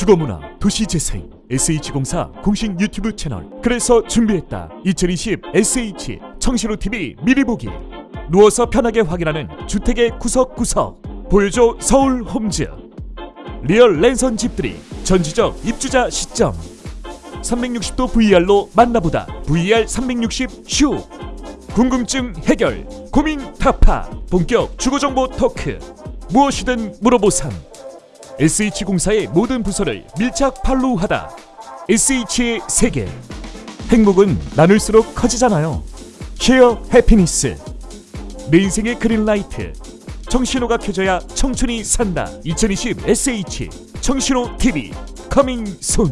주거문화 도시재생 SH공사 공식 유튜브 채널. 그래서 준비했다. 2020 SH 청신호TV 미리 보기. 누워서 편하게 확인하는 주택의 구석구석. 보여줘 서울 homes. real 랜선 집들이 전지적 입주자 시점. 360도 VR로 만나보다 VR 360 슈 궁금증 해결 고민 타파 본격 주거정보 토크. 무엇이든 물어보삼 SH공사의 모든 부서를 밀착 follow하다. SH의 세계. 행복은 나눌수록 커지잖아요. share happiness 내 인생의 green light. 청신호가 켜져야 청춘이 산다. 2020 SH 청신호 TV. coming soon